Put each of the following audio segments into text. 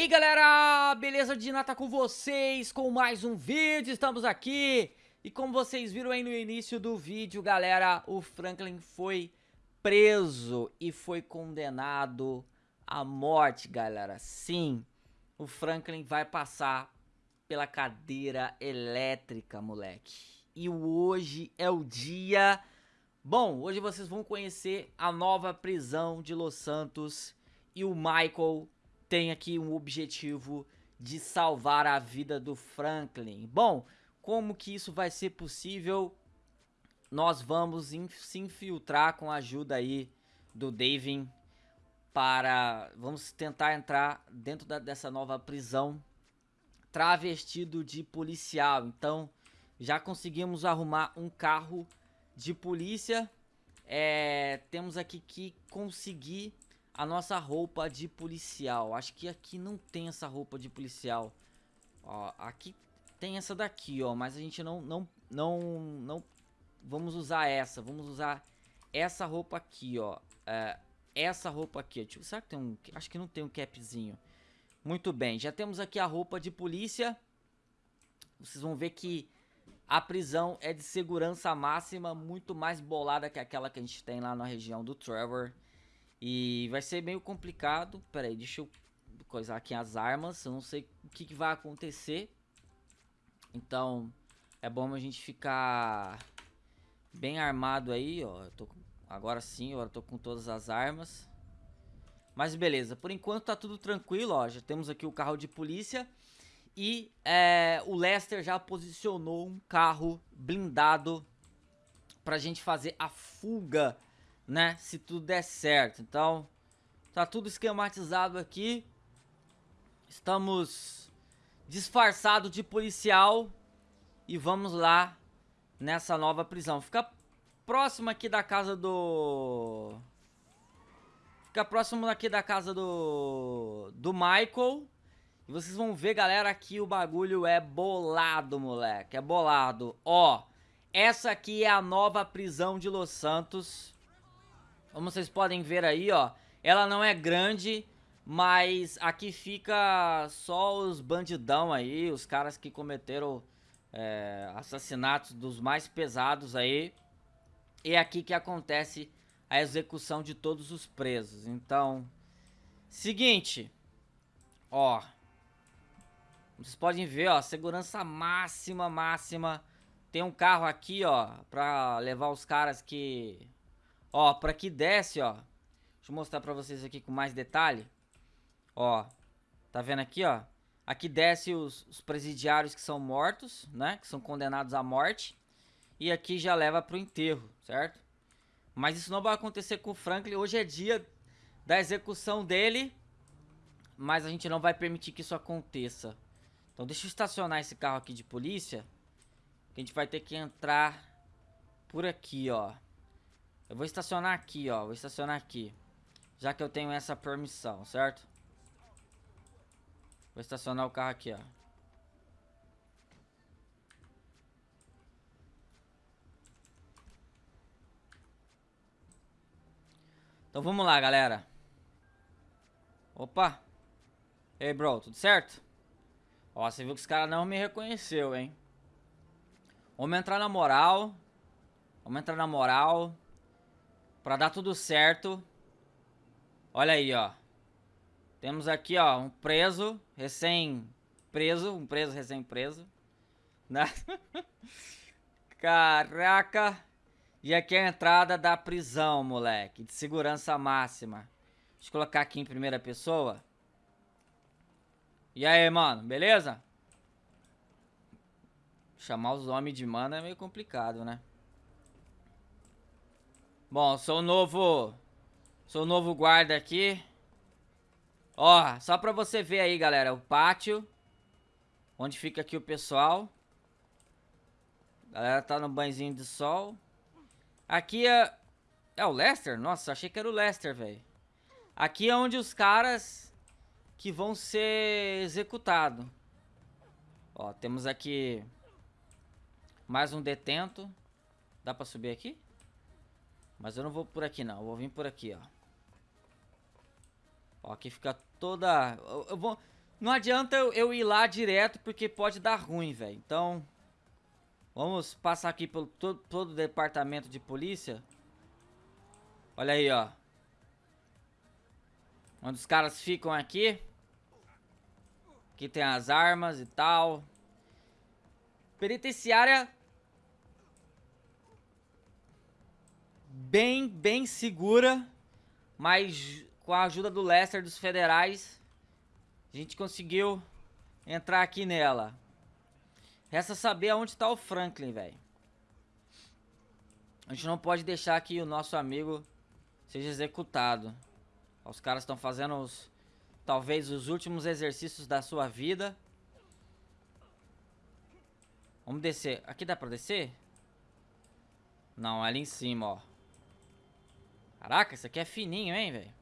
E galera, beleza? Dina tá com vocês com mais um vídeo, estamos aqui. E como vocês viram aí no início do vídeo, galera, o Franklin foi preso e foi condenado à morte, galera. Sim, o Franklin vai passar pela cadeira elétrica, moleque. E hoje é o dia... Bom, hoje vocês vão conhecer a nova prisão de Los Santos e o Michael tem aqui um objetivo de salvar a vida do Franklin. Bom, como que isso vai ser possível? Nós vamos in se infiltrar com a ajuda aí do Davin para... Vamos tentar entrar dentro da, dessa nova prisão travestido de policial. Então, já conseguimos arrumar um carro de polícia. É, temos aqui que conseguir a nossa roupa de policial. Acho que aqui não tem essa roupa de policial. Ó, aqui tem essa daqui, ó, mas a gente não não não não vamos usar essa. Vamos usar essa roupa aqui, ó. É, essa roupa aqui, tipo, será que tem um, acho que não tem um capzinho. Muito bem, já temos aqui a roupa de polícia. Vocês vão ver que a prisão é de segurança máxima, muito mais bolada que aquela que a gente tem lá na região do Trevor. E vai ser meio complicado. Pera aí, deixa eu coisar aqui as armas. Eu não sei o que, que vai acontecer. Então, é bom a gente ficar bem armado aí, ó. Eu tô, agora sim, eu tô com todas as armas. Mas beleza, por enquanto tá tudo tranquilo, ó. Já temos aqui o carro de polícia. E é, o Lester já posicionou um carro blindado pra gente fazer a fuga né? Se tudo der certo. Então, tá tudo esquematizado aqui. Estamos disfarçado de policial e vamos lá nessa nova prisão. Fica próximo aqui da casa do... Fica próximo aqui da casa do... Do Michael. E vocês vão ver, galera, que o bagulho é bolado, moleque. É bolado. Ó, essa aqui é a nova prisão de Los Santos. Como vocês podem ver aí, ó, ela não é grande, mas aqui fica só os bandidão aí, os caras que cometeram é, assassinatos dos mais pesados aí. E é aqui que acontece a execução de todos os presos. Então, seguinte, ó, vocês podem ver, ó, segurança máxima, máxima. Tem um carro aqui, ó, pra levar os caras que Ó, pra que desce, ó. Deixa eu mostrar pra vocês aqui com mais detalhe. Ó, tá vendo aqui, ó? Aqui desce os, os presidiários que são mortos, né? Que são condenados à morte. E aqui já leva pro enterro, certo? Mas isso não vai acontecer com o Franklin. Hoje é dia da execução dele. Mas a gente não vai permitir que isso aconteça. Então deixa eu estacionar esse carro aqui de polícia. Que a gente vai ter que entrar por aqui, ó. Eu vou estacionar aqui, ó. Vou estacionar aqui. Já que eu tenho essa permissão, certo? Vou estacionar o carro aqui, ó. Então vamos lá, galera. Opa. Ei, bro, tudo certo? Ó, você viu que os caras não me reconheceu, hein? Vamos entrar na moral. Vamos entrar na moral. Pra dar tudo certo. Olha aí, ó. Temos aqui, ó, um preso, recém-preso, um preso recém-preso. Né? Caraca. E aqui é a entrada da prisão, moleque, de segurança máxima. Deixa eu colocar aqui em primeira pessoa. E aí, mano, beleza? Chamar os homens de mano é meio complicado, né? Bom, sou o novo... Sou o novo guarda aqui. Ó, só pra você ver aí, galera, o pátio. Onde fica aqui o pessoal. A galera tá no banhozinho de sol. Aqui é... É o Lester? Nossa, achei que era o Lester, velho. Aqui é onde os caras que vão ser executados. Ó, temos aqui mais um detento. Dá pra subir aqui? Mas eu não vou por aqui não, eu vou vir por aqui, ó. Ó, aqui fica toda... Eu, eu vou... Não adianta eu, eu ir lá direto, porque pode dar ruim, velho. Então, vamos passar aqui pelo todo, todo o departamento de polícia. Olha aí, ó. Onde os caras ficam aqui. Aqui tem as armas e tal. Penitenciária bem, bem segura, mas com a ajuda do Lester dos federais, a gente conseguiu entrar aqui nela. Resta saber aonde está o Franklin, velho. A gente não pode deixar que o nosso amigo seja executado. Os caras estão fazendo os, talvez os últimos exercícios da sua vida. Vamos descer. Aqui dá pra descer? Não, ali em cima, ó. Caraca, isso aqui é fininho, hein, velho?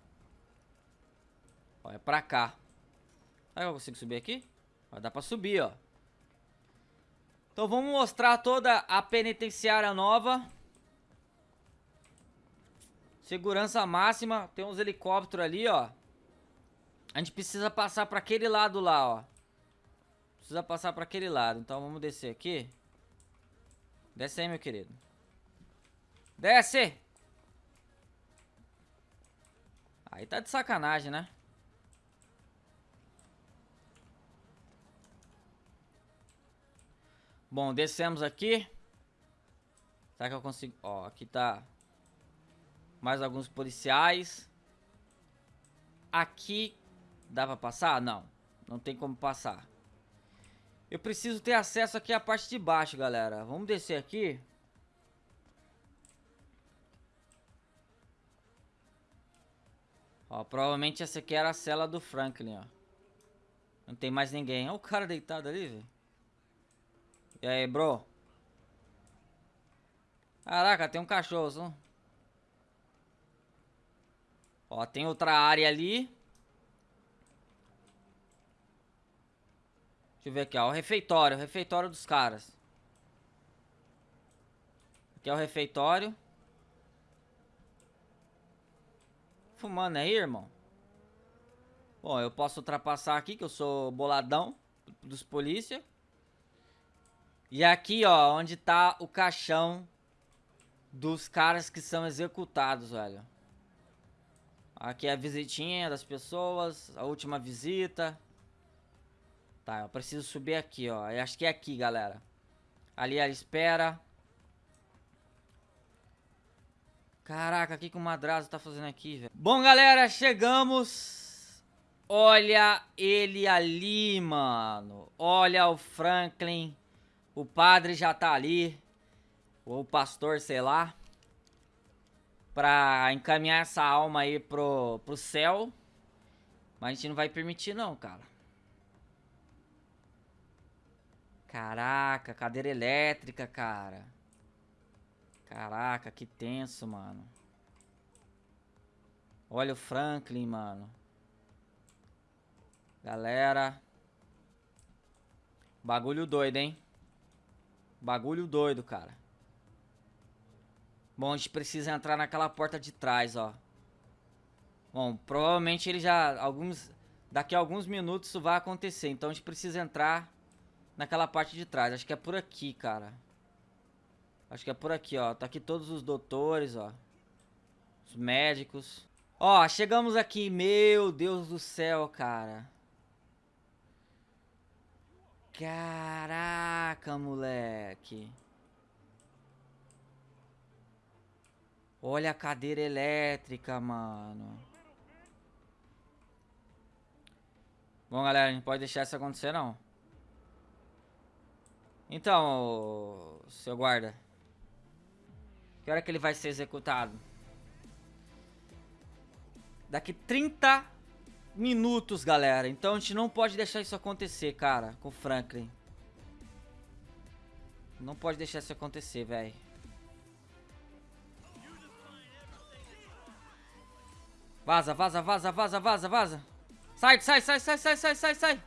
Ó, é pra cá. Será que eu consigo subir aqui? Ó, dá pra subir, ó. Então vamos mostrar toda a penitenciária nova. Segurança máxima. Tem uns helicópteros ali, ó. A gente precisa passar pra aquele lado lá, ó. Precisa passar pra aquele lado. Então vamos descer aqui. Desce aí, meu querido. Desce! Aí tá de sacanagem, né? Bom, descemos aqui. Será que eu consigo... Ó, aqui tá... Mais alguns policiais. Aqui... Dá pra passar? Não. Não tem como passar. Eu preciso ter acesso aqui à parte de baixo, galera. Vamos descer aqui. Ó, provavelmente essa aqui era a cela do Franklin, ó. Não tem mais ninguém. Olha o cara deitado ali, velho. E aí, bro? Caraca, tem um cachorro, só. Ó, tem outra área ali. Deixa eu ver aqui, ó. O refeitório, o refeitório dos caras. Aqui é o refeitório. Fumando aí, irmão? Bom, eu posso ultrapassar aqui, que eu sou boladão dos polícia. E aqui, ó, onde tá o caixão dos caras que são executados, velho. Aqui é a visitinha das pessoas, a última visita. Tá, eu preciso subir aqui, ó. Eu acho que é aqui, galera. Ali ela espera. Caraca, o que, que o Madrazo tá fazendo aqui, velho? Bom, galera, chegamos. Olha ele ali, mano. Olha o Franklin. O padre já tá ali. Ou o pastor, sei lá. Pra encaminhar essa alma aí pro, pro céu. Mas a gente não vai permitir não, cara. Caraca, cadeira elétrica, cara. Caraca, que tenso, mano. Olha o Franklin, mano. Galera. Bagulho doido, hein? Bagulho doido, cara. Bom, a gente precisa entrar naquela porta de trás, ó. Bom, provavelmente ele já... alguns Daqui a alguns minutos isso vai acontecer. Então a gente precisa entrar naquela parte de trás. Acho que é por aqui, cara. Acho que é por aqui, ó. Tá aqui todos os doutores, ó. Os médicos. Ó, chegamos aqui. Meu Deus do céu, cara. Caraca, moleque. Olha a cadeira elétrica, mano. Bom, galera, a gente pode deixar isso acontecer, não. Então, seu guarda. Que hora que ele vai ser executado? Daqui 30 minutos, galera. Então a gente não pode deixar isso acontecer, cara, com o Franklin. Não pode deixar isso acontecer, velho. Vaza, vaza, vaza, vaza, vaza, vaza. Sai, sai, sai, sai, sai, sai, sai, sai.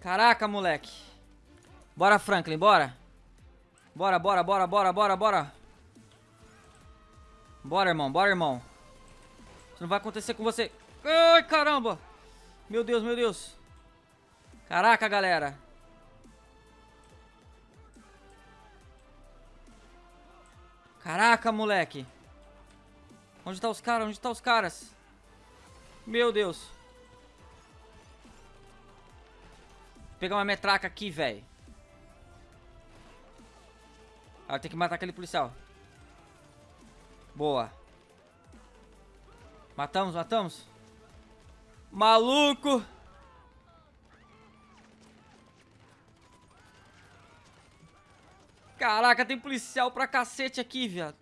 Caraca, moleque. Bora, Franklin, bora. Bora, bora, bora, bora, bora, bora. Bora, irmão, bora, irmão. Isso não vai acontecer com você. Ai, caramba. Meu Deus, meu Deus. Caraca, galera. Caraca, moleque. Onde tá os caras? Onde tá os caras? Meu Deus. Vou pegar uma metraca aqui, velho. Ah, tem que matar aquele policial. Boa. Matamos, matamos. Maluco! Caraca, tem policial pra cacete aqui, viado.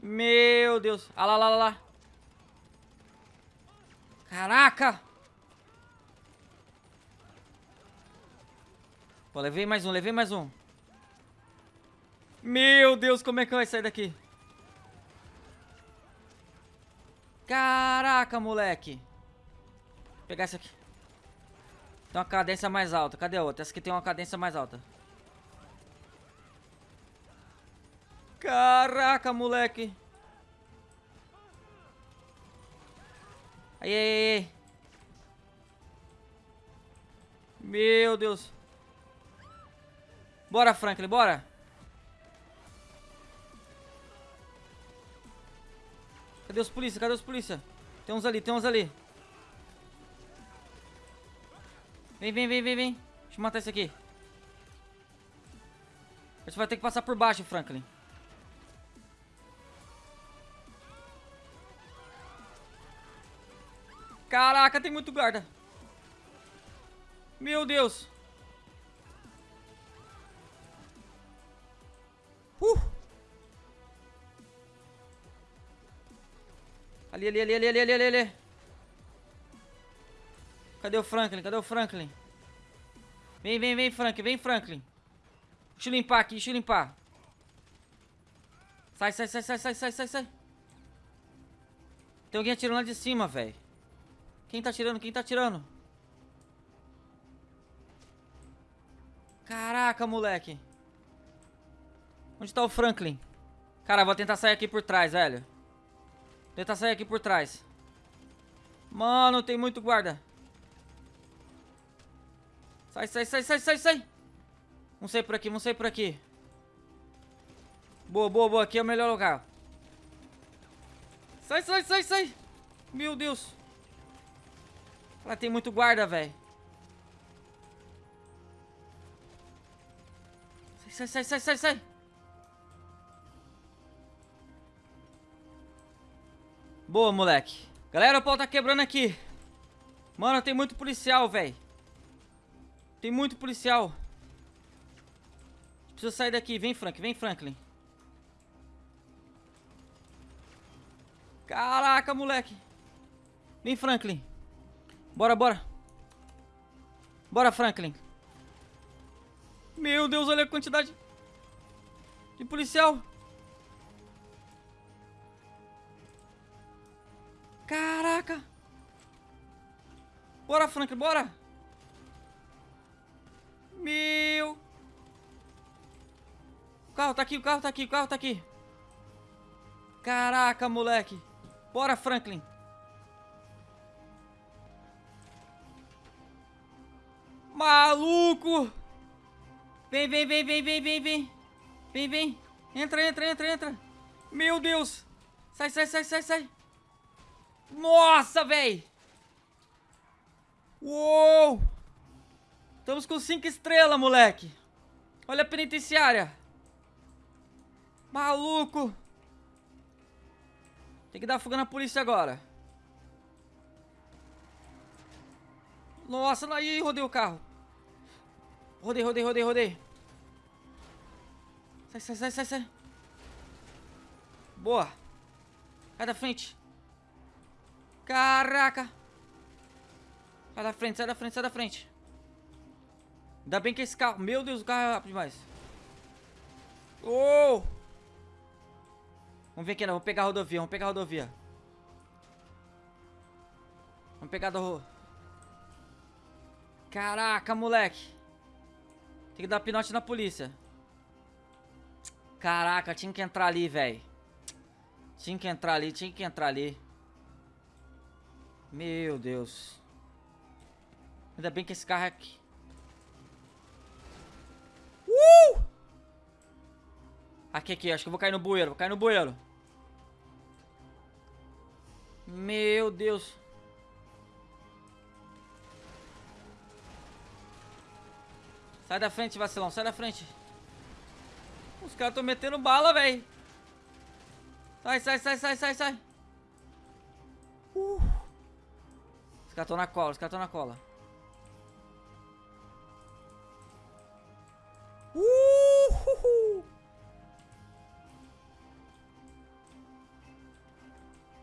Meu Deus. Ah lá, lá, lá, lá. Caraca! Pô, levei mais um, levei mais um. Meu Deus, como é que vai sair daqui? Caraca, moleque. Vou pegar essa aqui. Tem uma cadência mais alta. Cadê a outra? Essa aqui tem uma cadência mais alta. Caraca, moleque. Aí, aí, aí. Meu Deus. Bora, Franklin, bora. Cadê os polícia? Cadê os polícia? Tem uns ali, tem uns ali. Vem, vem, vem, vem, vem. Deixa eu matar esse aqui. A gente vai ter que passar por baixo, Franklin. Caraca, tem muito guarda. Meu Deus. Ali, ali, ali, ali, ali, ali, ali. Cadê o Franklin? Cadê o Franklin? Vem, vem, vem, Franklin. Vem, Franklin. Deixa eu limpar aqui, deixa eu limpar. Sai, sai, sai, sai, sai, sai, sai, sai. Tem alguém atirando lá de cima, velho. Quem tá atirando? Quem tá atirando? Caraca, moleque. Onde tá o Franklin? Cara, vou tentar sair aqui por trás, velho. Tentar sair aqui por trás. Mano, tem muito guarda. Sai, sai, sai, sai, sai, sai. Vamos sair por aqui, vamos sair por aqui. Boa, boa, boa. Aqui é o melhor lugar. Sai, sai, sai, sai. Meu Deus. Lá tem muito guarda, velho. Sai, sai, sai, sai, sai. Boa, moleque. Galera, o pau tá quebrando aqui. Mano, tem muito policial, velho. Tem muito policial. Precisa sair daqui. Vem, Frank. Vem, Franklin. Caraca, moleque. Vem, Franklin. Bora, bora. Bora, Franklin. Meu Deus, olha a quantidade de policial. Caraca. Bora, Franklin, bora. Meu. O carro tá aqui, o carro tá aqui, o carro tá aqui. Caraca, moleque. Bora, Franklin. Maluco. Vem, vem, vem, vem, vem, vem, vem. Vem, vem. Entra, entra, entra, entra. Meu Deus. Sai, sai, sai, sai, sai. Nossa, velho. Uou. Estamos com 5 estrelas, moleque. Olha a penitenciária. Maluco. Tem que dar fuga na polícia agora. Nossa, aí rodei o carro. Rodei, rodei, rodei, rodei. Sai, sai, sai, sai, sai. Boa. Sai da frente. Caraca. Sai da frente, sai da frente, sai da frente. Ainda bem que esse carro... Meu Deus, o carro é rápido demais. Oh! Vamos ver aqui, não. Vamos pegar a rodovia, vamos pegar a rodovia. Vamos pegar a do... Caraca, moleque. Tem que dar pinote na polícia. Caraca, tinha que entrar ali, velho. Tinha que entrar ali, tinha que entrar ali. Meu Deus. Ainda bem que esse carro é aqui. Uh! Aqui, aqui, acho que eu vou cair no bueiro, vou cair no bueiro. Meu Deus. Sai da frente, vacilão, sai da frente. Os caras estão metendo bala, velho. Sai, sai, sai, sai, sai, sai. Os caras estão na cola, os caras estão na cola. Uh.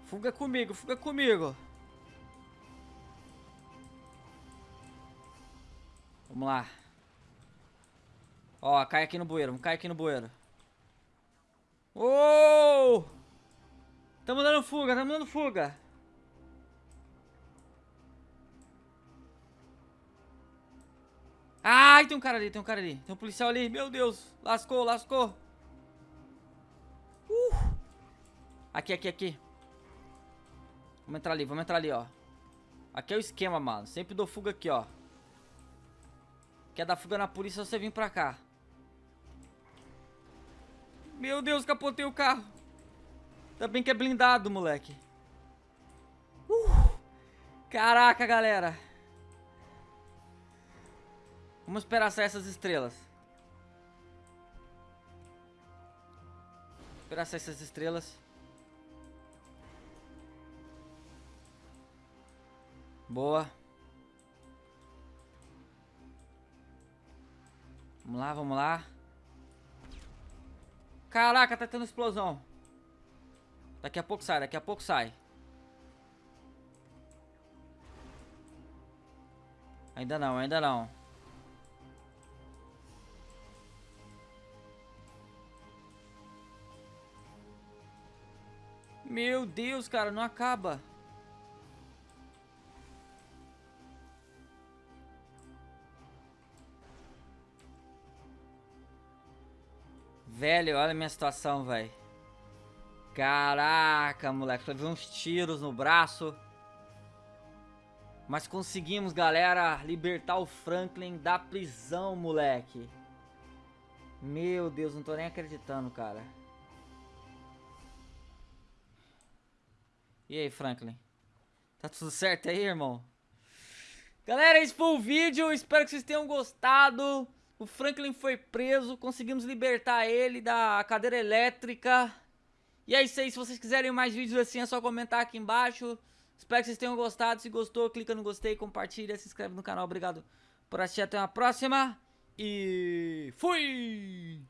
Fuga comigo, fuga comigo. Vamos lá. Ó, cai aqui no bueiro, cair aqui no bueiro. Oh! Tamo dando fuga, tamo dando fuga. Ai, tem um cara ali, tem um cara ali. Tem um policial ali. Meu Deus. Lascou, lascou. Uh. Aqui, aqui, aqui. Vamos entrar ali, vamos entrar ali, ó. Aqui é o esquema, mano. Sempre dou fuga aqui, ó. Quer dar fuga na polícia, você vem pra cá. Meu Deus, capotei o carro. Ainda bem que é blindado, moleque. Uh, caraca, galera. Vamos esperar sair essas estrelas. Esperar sair essas estrelas. Boa. Vamos lá, vamos lá. Caraca, tá tendo explosão. Daqui a pouco sai, daqui a pouco sai. Ainda não, ainda não. Meu Deus, cara, não acaba. Velho, olha a minha situação, velho. Caraca, moleque. Ver uns tiros no braço. Mas conseguimos, galera, libertar o Franklin da prisão, moleque. Meu Deus, não tô nem acreditando, cara. E aí, Franklin? Tá tudo certo aí, irmão? Galera, esse foi o vídeo. Espero que vocês tenham gostado. O Franklin foi preso, conseguimos libertar ele da cadeira elétrica. E é isso aí, se vocês quiserem mais vídeos assim é só comentar aqui embaixo. Espero que vocês tenham gostado, se gostou clica no gostei, compartilha, se inscreve no canal. Obrigado por assistir, até uma próxima. E fui!